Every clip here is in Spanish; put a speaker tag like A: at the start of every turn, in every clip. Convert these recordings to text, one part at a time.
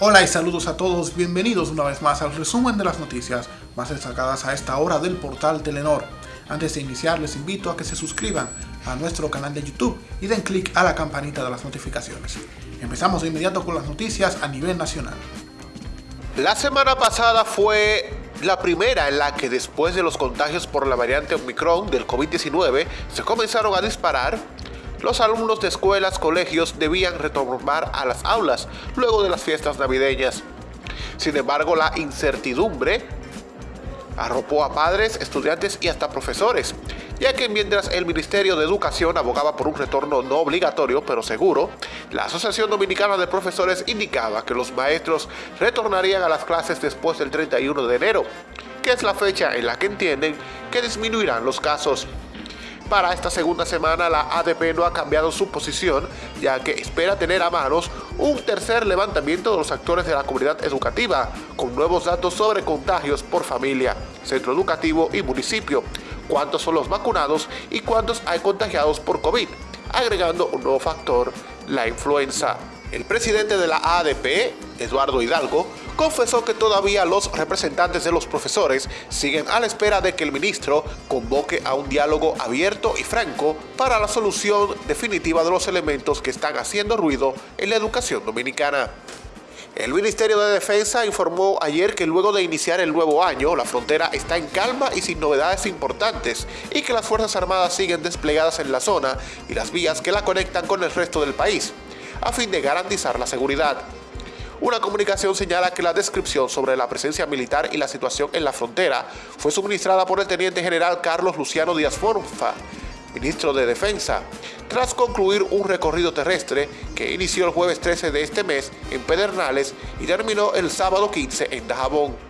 A: Hola y saludos a todos, bienvenidos una vez más al resumen de las noticias más destacadas a esta hora del portal Telenor. Antes de iniciar les invito a que se suscriban a nuestro canal de YouTube y den clic a la campanita de las notificaciones. Empezamos de inmediato con las noticias a nivel nacional.
B: La semana pasada fue la primera en la que después de los contagios por la variante Omicron del COVID-19 se comenzaron a disparar los alumnos de escuelas, colegios debían retomar a las aulas luego de las fiestas navideñas. Sin embargo, la incertidumbre arropó a padres, estudiantes y hasta profesores, ya que mientras el Ministerio de Educación abogaba por un retorno no obligatorio pero seguro, la Asociación Dominicana de Profesores indicaba que los maestros retornarían a las clases después del 31 de enero, que es la fecha en la que entienden que disminuirán los casos. Para esta segunda semana la ADP no ha cambiado su posición, ya que espera tener a manos un tercer levantamiento de los actores de la comunidad educativa, con nuevos datos sobre contagios por familia, centro educativo y municipio, cuántos son los vacunados y cuántos hay contagiados por COVID, agregando un nuevo factor, la influenza. El presidente de la ADP, Eduardo Hidalgo, confesó que todavía los representantes de los profesores siguen a la espera de que el ministro convoque a un diálogo abierto y franco para la solución definitiva de los elementos que están haciendo ruido en la educación dominicana. El Ministerio de Defensa informó ayer que luego de iniciar el nuevo año, la frontera está en calma y sin novedades importantes y que las Fuerzas Armadas siguen desplegadas en la zona y las vías que la conectan con el resto del país a fin de garantizar la seguridad. Una comunicación señala que la descripción sobre la presencia militar y la situación en la frontera fue suministrada por el Teniente General Carlos Luciano Díaz Forfa, ministro de Defensa, tras concluir un recorrido terrestre que inició el jueves 13 de este mes en Pedernales y terminó el sábado 15 en Dajabón.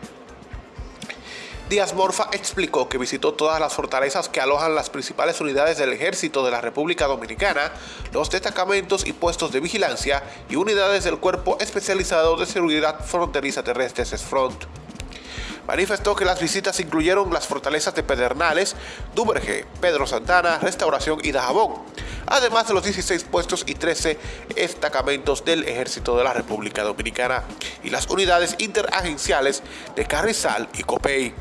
B: Díaz Morfa explicó que visitó todas las fortalezas que alojan las principales unidades del ejército de la República Dominicana, los destacamentos y puestos de vigilancia y unidades del Cuerpo Especializado de Seguridad Fronteriza Terrestre SESFRONT. Manifestó que las visitas incluyeron las fortalezas de Pedernales, Duberge, Pedro Santana, Restauración y Dajabón, además de los 16 puestos y 13 destacamentos del Ejército de la República Dominicana y las unidades interagenciales de Carrizal y Copey.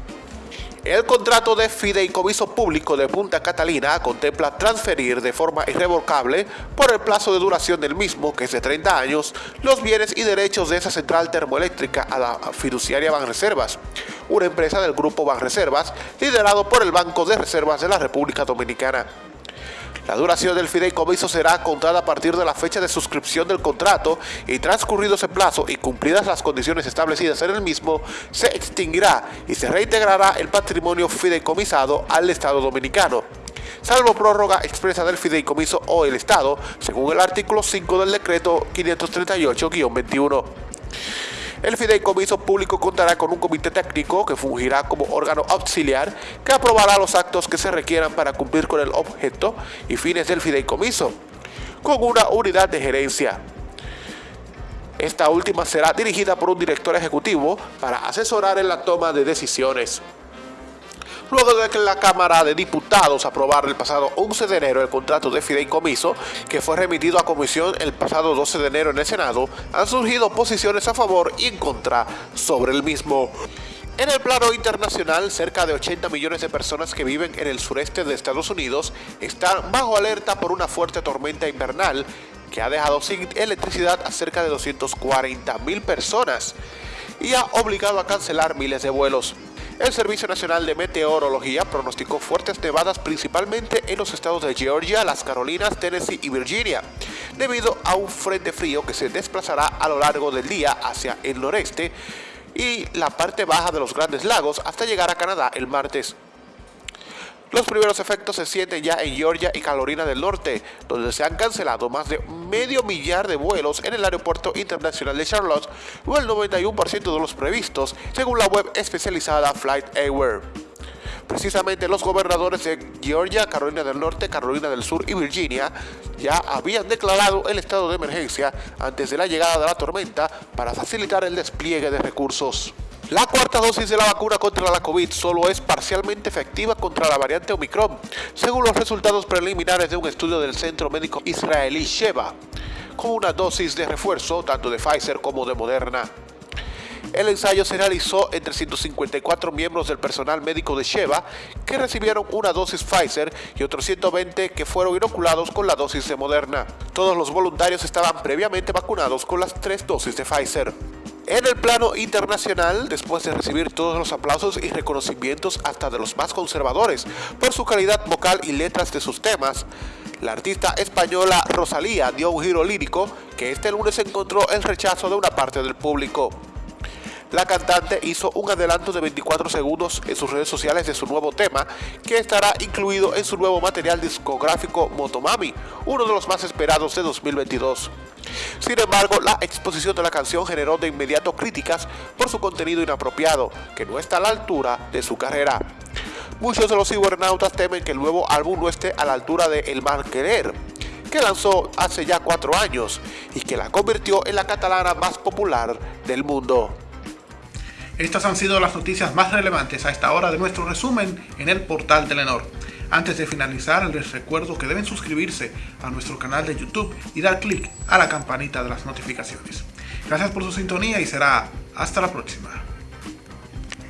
B: El contrato de fideicomiso público de Punta Catalina contempla transferir de forma irrevocable, por el plazo de duración del mismo, que es de 30 años, los bienes y derechos de esa central termoeléctrica a la fiduciaria Banreservas, una empresa del grupo Banreservas, liderado por el Banco de Reservas de la República Dominicana. La duración del fideicomiso será contada a partir de la fecha de suscripción del contrato y transcurrido ese plazo y cumplidas las condiciones establecidas en el mismo, se extinguirá y se reintegrará el patrimonio fideicomisado al Estado dominicano salvo prórroga expresa del fideicomiso o el Estado, según el artículo 5 del decreto 538-21. El fideicomiso público contará con un comité técnico que fungirá como órgano auxiliar que aprobará los actos que se requieran para cumplir con el objeto y fines del fideicomiso, con una unidad de gerencia. Esta última será dirigida por un director ejecutivo para asesorar en la toma de decisiones luego de que la Cámara de Diputados aprobara el pasado 11 de enero el contrato de fideicomiso que fue remitido a comisión el pasado 12 de enero en el Senado, han surgido posiciones a favor y en contra sobre el mismo. En el plano internacional, cerca de 80 millones de personas que viven en el sureste de Estados Unidos están bajo alerta por una fuerte tormenta invernal que ha dejado sin electricidad a cerca de 240 mil personas y ha obligado a cancelar miles de vuelos. El Servicio Nacional de Meteorología pronosticó fuertes nevadas principalmente en los estados de Georgia, las Carolinas, Tennessee y Virginia, debido a un frente frío que se desplazará a lo largo del día hacia el noreste y la parte baja de los Grandes Lagos hasta llegar a Canadá el martes. Los primeros efectos se sienten ya en Georgia y Carolina del Norte, donde se han cancelado más de medio millar de vuelos en el aeropuerto internacional de Charlotte, o el 91% de los previstos, según la web especializada FlightAware. Precisamente los gobernadores de Georgia, Carolina del Norte, Carolina del Sur y Virginia ya habían declarado el estado de emergencia antes de la llegada de la tormenta para facilitar el despliegue de recursos. La cuarta dosis de la vacuna contra la COVID solo es parcialmente efectiva contra la variante Omicron, según los resultados preliminares de un estudio del Centro Médico Israelí Sheba. con una dosis de refuerzo tanto de Pfizer como de Moderna. El ensayo se realizó entre 154 miembros del personal médico de Sheva que recibieron una dosis Pfizer y otros 120 que fueron inoculados con la dosis de Moderna. Todos los voluntarios estaban previamente vacunados con las tres dosis de Pfizer. En el plano internacional, después de recibir todos los aplausos y reconocimientos hasta de los más conservadores por su calidad vocal y letras de sus temas, la artista española Rosalía dio un giro lírico que este lunes encontró el rechazo de una parte del público. La cantante hizo un adelanto de 24 segundos en sus redes sociales de su nuevo tema, que estará incluido en su nuevo material discográfico Motomami, uno de los más esperados de 2022. Sin embargo, la exposición de la canción generó de inmediato críticas por su contenido inapropiado, que no está a la altura de su carrera. Muchos de los cibernautas temen que el nuevo álbum no esté a la altura de El Mal Querer, que lanzó hace ya cuatro años y que la convirtió en la catalana más popular del mundo.
A: Estas han sido las noticias más relevantes a esta hora de nuestro resumen en el portal Telenor. Antes de finalizar, les recuerdo que deben suscribirse a nuestro canal de YouTube y dar clic a la campanita de las notificaciones. Gracias por su sintonía y será hasta la próxima.